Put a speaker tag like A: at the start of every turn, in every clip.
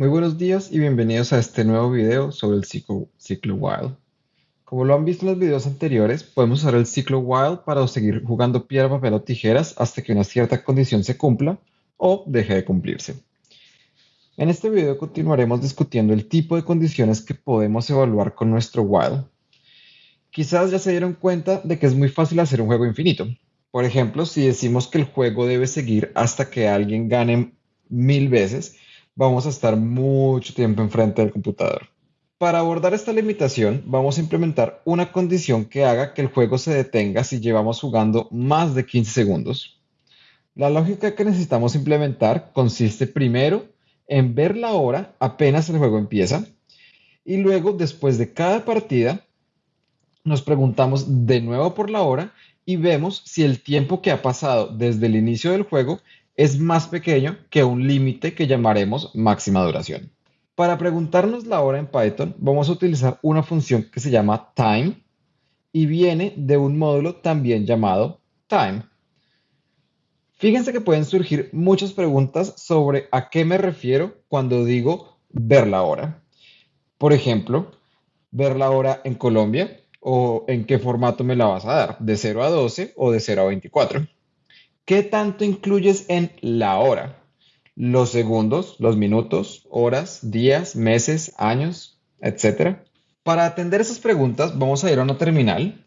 A: Muy buenos días y bienvenidos a este nuevo video sobre el ciclo, while. Como lo han visto en los videos anteriores, podemos usar el ciclo while para seguir jugando piedra, papel o tijeras hasta que una cierta condición se cumpla o deje de cumplirse. En este video continuaremos discutiendo el tipo de condiciones que podemos evaluar con nuestro while. Quizás ya se dieron cuenta de que es muy fácil hacer un juego infinito. Por ejemplo, si decimos que el juego debe seguir hasta que alguien gane mil veces, vamos a estar mucho tiempo enfrente del computador. Para abordar esta limitación, vamos a implementar una condición que haga que el juego se detenga si llevamos jugando más de 15 segundos. La lógica que necesitamos implementar consiste primero en ver la hora apenas el juego empieza y luego después de cada partida nos preguntamos de nuevo por la hora y vemos si el tiempo que ha pasado desde el inicio del juego es más pequeño que un límite que llamaremos máxima duración. Para preguntarnos la hora en Python, vamos a utilizar una función que se llama time y viene de un módulo también llamado time. Fíjense que pueden surgir muchas preguntas sobre a qué me refiero cuando digo ver la hora. Por ejemplo, ver la hora en Colombia o en qué formato me la vas a dar, de 0 a 12 o de 0 a 24. ¿Qué tanto incluyes en la hora? Los segundos, los minutos, horas, días, meses, años, etcétera. Para atender esas preguntas, vamos a ir a una terminal.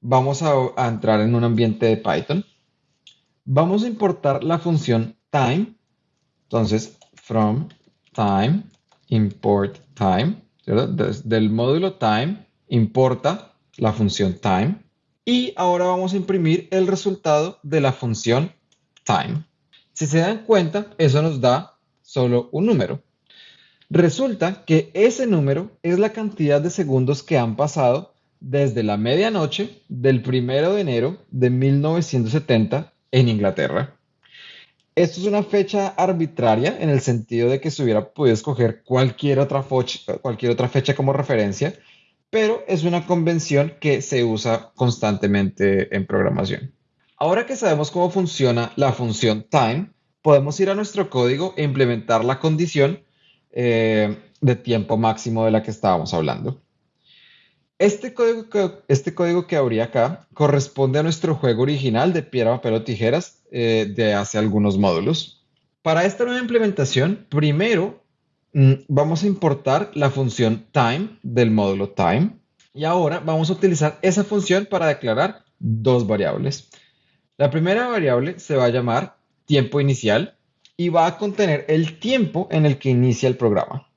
A: Vamos a, entrar en un ambiente de Python. Vamos a importar la función time. Entonces, from time, import time. Desde el módulo time, importa la función time. Y ahora vamos a imprimir el resultado de la función time. Si se dan cuenta, eso nos da solo un número. Resulta que ese número es la cantidad de segundos que han pasado desde la medianoche del primero de enero de 1970 en Inglaterra. Esto es una fecha arbitraria en el sentido de que se hubiera podido escoger cualquier cualquier otra fecha como referencia pero es una convención que se usa constantemente en programación. Ahora que sabemos cómo funciona la función time, podemos ir a nuestro código e implementar la condición eh, de tiempo máximo de la que estábamos hablando. Este código, que, este acá corresponde a nuestro juego original de piedra, papel o tijeras eh, de hace algunos módulos. Para esta nueva implementación, primero vamos a importar la función time del módulo time y ahora vamos a utilizar esa función para declarar dos variables. La primera variable se va a llamar tiempo inicial y va a contener el tiempo en el que inicia el programa.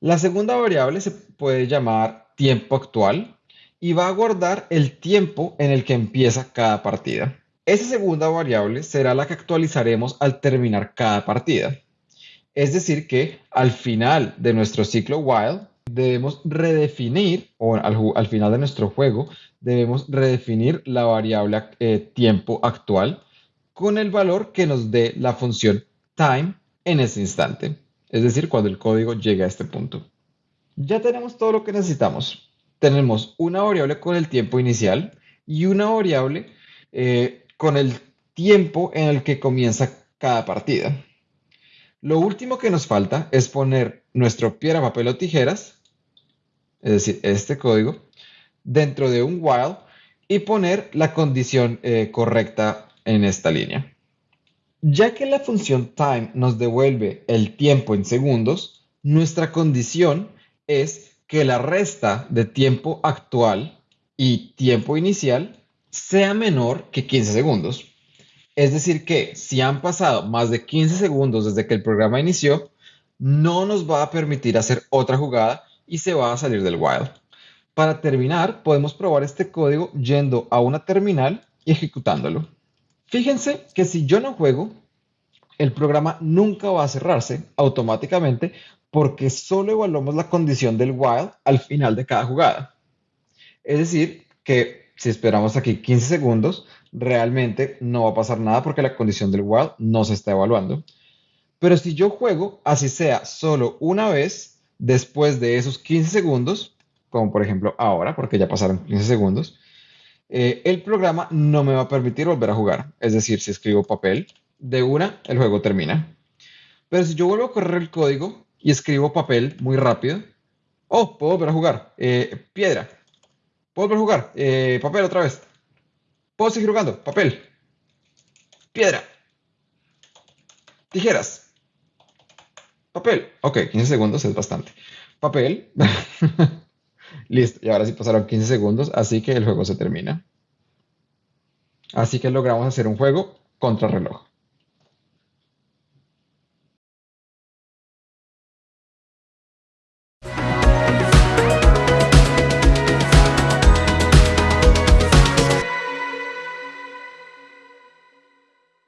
A: La segunda variable se puede llamar tiempo actual y va a guardar el tiempo en el que empieza cada partida. Esa segunda variable será la que actualizaremos al terminar cada partida. Es decir, que al final de nuestro ciclo while debemos redefinir, o al, final de nuestro juego, debemos redefinir la variable eh, tiempo actual con el valor que nos dé la función time en ese instante. Es decir, cuando el código llegue a este punto. Ya tenemos todo lo que necesitamos. Tenemos una variable con el tiempo inicial y una variable eh, con el tiempo en el que comienza cada partida. Lo último que nos falta es poner nuestro piedra, papel o tijeras, es decir, este código, dentro de un while y poner la condición eh, correcta en esta línea. Ya que la función time nos devuelve el tiempo en segundos, nuestra condición es que la resta de tiempo actual y tiempo inicial sea menor que 15 segundos. Es decir, que si han pasado más de 15 segundos desde que el programa inició, no nos va a permitir hacer otra jugada y se va a salir del while. Para terminar, podemos probar este código yendo a una terminal y ejecutándolo. Fíjense que si yo no juego, el programa nunca va a cerrarse automáticamente porque solo evaluamos la condición del while al final de cada jugada. Es decir, que si esperamos aquí 15 segundos, realmente no va a pasar nada porque la condición del while no se está evaluando. Pero si yo juego, así sea solo una vez después de esos 15 segundos, como por ejemplo ahora, porque ya pasaron 15 segundos, eh, el programa no me va a permitir volver a jugar. Es decir, si escribo papel, de una, el juego termina. Pero si yo vuelvo a correr el código y escribo papel muy rápido, oh, puedo volver a jugar. Eh, piedra. Puedo volver a jugar. Eh, papel otra vez. Puedo seguir jugando. Papel. Piedra. Tijeras. Papel. Ok, 15 segundos es bastante. Papel. Listo. Y ahora sí pasaron 15 segundos, así que el juego se termina. Así que logramos hacer un juego contra reloj.